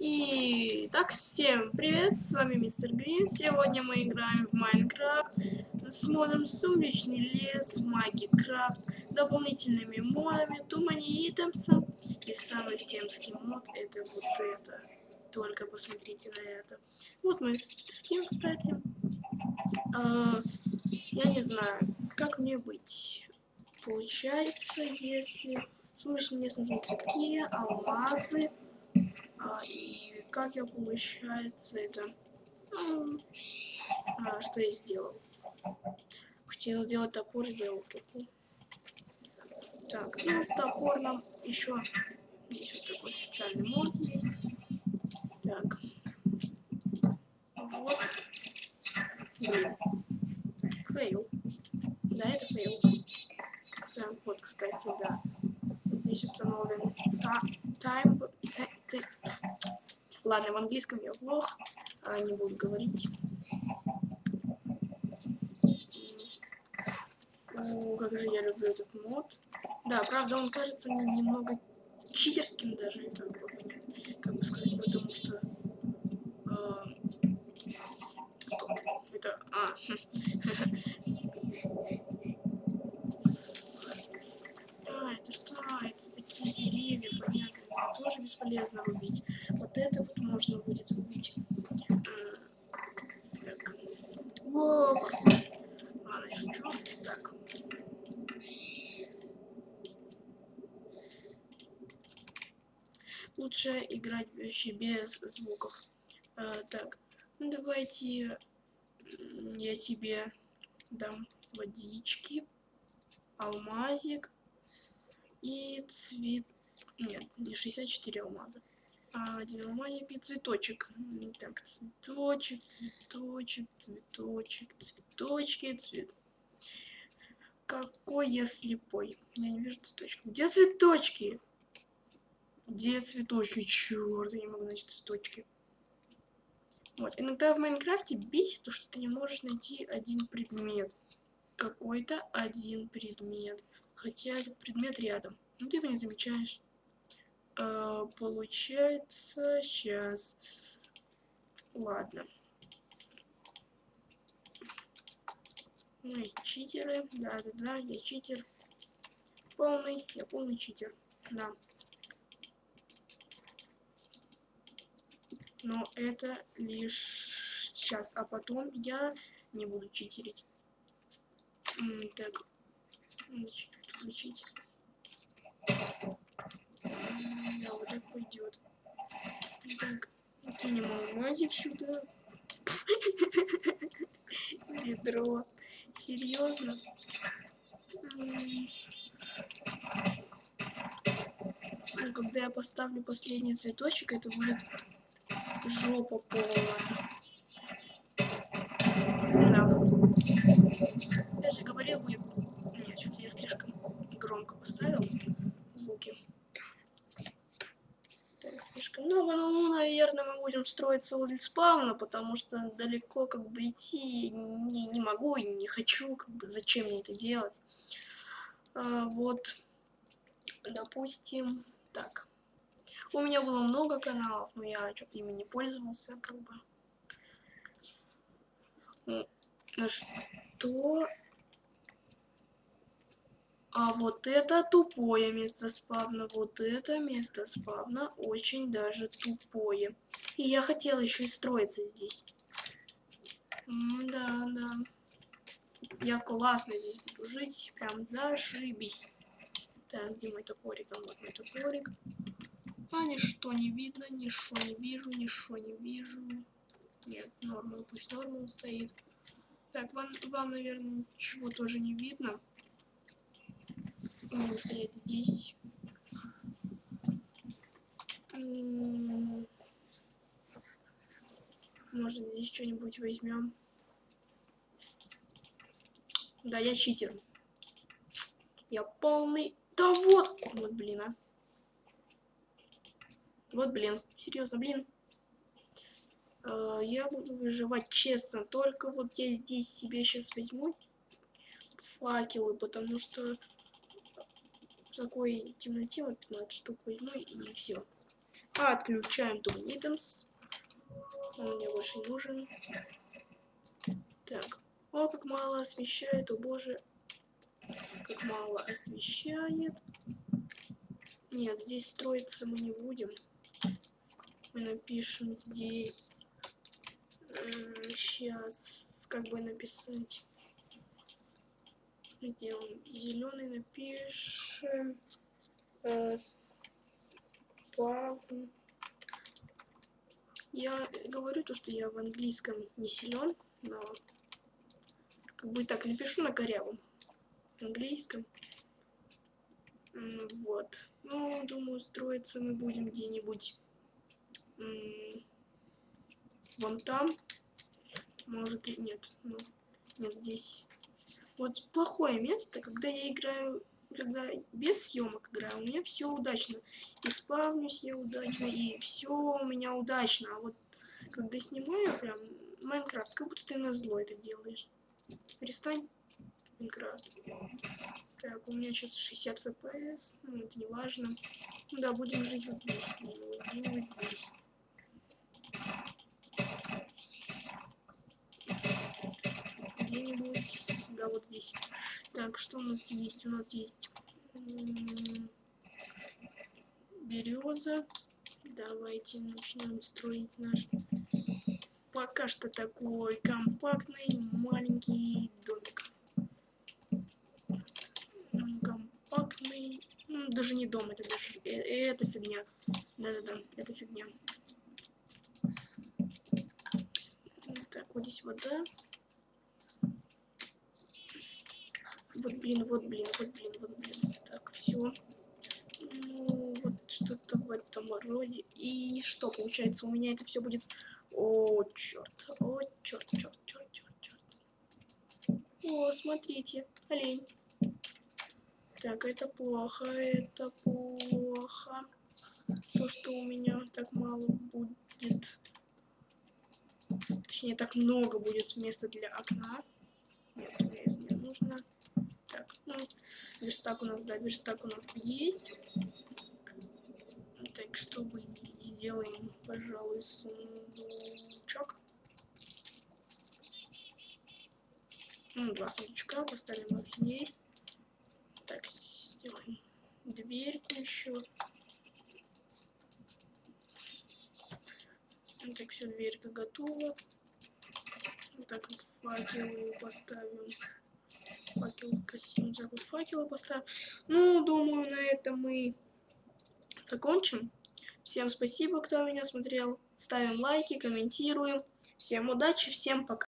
И так, всем привет, с вами Мистер Грин. Сегодня мы играем в Майнкрафт с модом Сумеречный лес, Маги Крафт, дополнительными модами, Тумани Итемсом. И самый темский мод это вот это. Только посмотрите на это. Вот мой скин, кстати. А, я не знаю, как мне быть. Получается, если... Сумеречный лес нужны цветки, алмазы. А, и как я, получается, это... А, что я сделал? Хотел сделать топор, сделал топор. Так, ну, топор нам еще... Здесь вот такой специальный мод есть. Так. Вот. Фейл. Да, это фейл. Так, вот, кстати, да. Здесь установлен та time ты... Ладно, в английском я плох, а не буду говорить. О, как же я люблю этот мод. Да, правда, он кажется мне немного читерским даже, как бы, как бы сказать, потому что... Э, стоп, это... А, а, это что? Это такие деревья, понятно тоже бесполезно рубить. Вот это вот можно будет рубить. Так. Воу. Ладно, я. Так. Лучше играть вообще без звуков. А, так, ну давайте я тебе дам водички, алмазик и цвет нет, не 64 алмаза. И цветочек. Так, цветочек, цветочек, цветочек, цветочки, цвет. Какой я слепой. Я не вижу цветочки. Где цветочки? Где цветочки? Черт, я не могу найти цветочки. Вот, иногда в Майнкрафте бесит то, что ты не можешь найти один предмет. Какой-то один предмет. Хотя этот предмет рядом. Ну ты его не замечаешь. А, получается, сейчас. Ладно. Мы читеры. Да-да-да, я читер. Полный, я полный читер. Да. Но это лишь сейчас, а потом я не буду читерить. Так, включить. Да, вот так пойдет. Так, кинем алмазик сюда. Ведро. Серьезно? Ну, когда я поставлю последний цветочек, это будет жопа полная. Да. Я же говорил, будет... Нет, что-то я слишком громко поставил звуки слишком много, но, ну, наверное, мы будем строиться возле спавна, потому что далеко как бы идти не, не могу и не хочу, как бы зачем мне это делать. А, вот, допустим, так. У меня было много каналов, но я что-то ими не пользовался, как бы. Ну, что а вот это тупое место спавна. Вот это место спавна очень даже тупое. И я хотела еще и строиться здесь. да, да. Я классно здесь буду жить. Прям зашибись. Так, где мой топорик? Вот мой топорик. А ничто не видно, ничто не вижу, ничто не вижу. Нет, нормал, пусть нормал стоит. Так, вам, вам, наверное, ничего тоже не видно. Будем стоять здесь. Может, здесь что-нибудь возьмем. Да, я читер. Я полный... Да вот! Вот, блин, а. Вот, блин. Серьезно, блин. Uh, я буду выживать честно. Только вот я здесь себе сейчас возьму факелы, потому что в такой темноте вот 15 штук возьму и все. Отключаем Тумнитемс. Он мне больше не нужен. Так. О, как мало освещает, о боже. Как мало освещает. Нет, здесь строиться мы не будем. Мы напишем здесь. Сейчас, как бы написать. Сделаем зеленый, напишем. Э, спавн. Я говорю то, что я в английском не силен, но как бы так напишу на корявом английском. Вот. Ну, думаю, строиться мы будем где-нибудь вон там. Может и нет. Ну, нет, здесь. Вот плохое место, когда я играю, когда без съемок играю, у меня все удачно. И спавнюсь я удачно, и все у меня удачно. А вот когда снимаю прям Майнкрафт, как будто ты на зло это делаешь. Перестань. Майнкрафт. Так, у меня сейчас 60 FPS, ну, это не важно. Да, будем жить вот здесь, где-нибудь здесь. Где-нибудь, да, вот здесь. Так, что у нас есть? У нас есть береза. Давайте начнем строить наш пока что такой компактный маленький домик. Компактный, ну, даже не дом, это даже, э, это фигня. Да-да-да, это фигня. Так, вот здесь вода. Вот, блин, вот, блин, вот, блин, вот, блин. Так, все. Ну, вот что-то в этом роде. И что получается? У меня это все будет о, черт. О, черт, черт, черт, черт, черт. О, смотрите, олень. Так, это плохо, это плохо. То, что у меня так мало будет. Точнее, так много будет места для окна. Нет, мне это не нужно. Ну, верстак у нас, да, верстак у нас есть. Так, чтобы сделаем, пожалуй, сундучок. Ну, два сундучка, поставим их здесь. Так, сделаем дверьку еще. Так, все, дверька готова. Так вот факелы поставим. Факел красиво, так вот факелы поставим. Ну, думаю, на этом мы закончим. Всем спасибо, кто меня смотрел. Ставим лайки, комментируем. Всем удачи, всем пока.